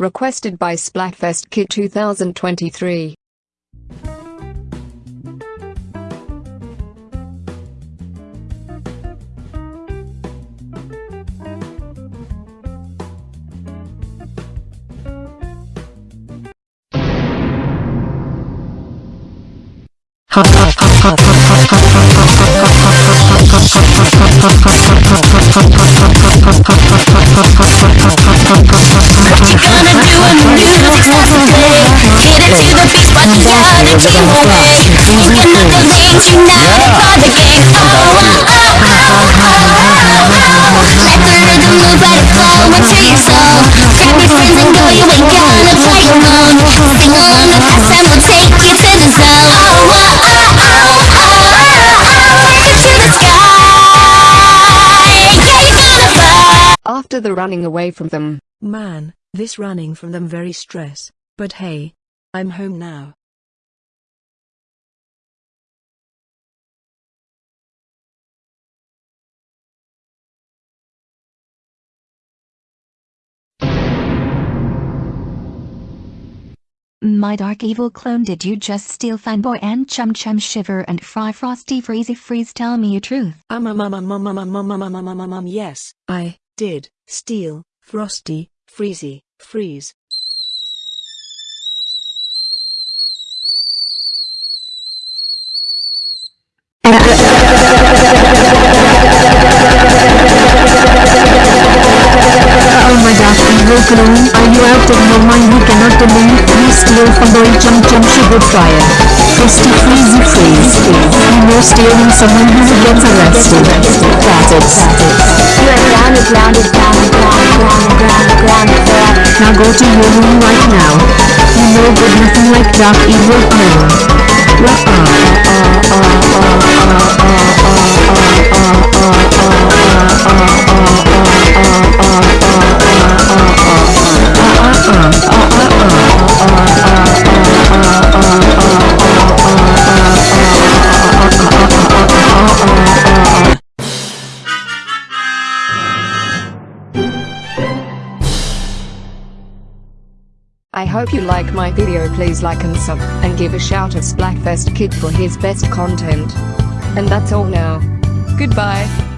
Requested by Splatfest Kid 2023. Gonna Oh, oh, oh, oh, oh, oh Let the rhythm move, flow into your soul Grab your friends and go, play alone Sing along we'll take you to the zone Oh, oh, oh, oh, oh, oh to the sky Yeah, you're gonna fly After the running away from them, Man, this running from them very stress, but hey. I'm home now. My dark evil clone did you just steal fanboy and chum chum shiver and fry frosty freezy freeze tell me your truth. Um um um um um um um um um um um um um yes, I did steal Frosty, Freezy, Freeze. Clone, are you out of your mind? You cannot believe you steal from boy jump jump sugar fryer. Frosty freezy freeze. You know stealing someone who gets arrested. Got it. You are grounded, grounded, grounded, grounded, grounded, grounded, grounded. Now go to your room right now. You know good nothing like dark evil clone. I hope you like my video please like and sub, and give a shout at Splatfest Kid for his best content. And that's all now. Goodbye.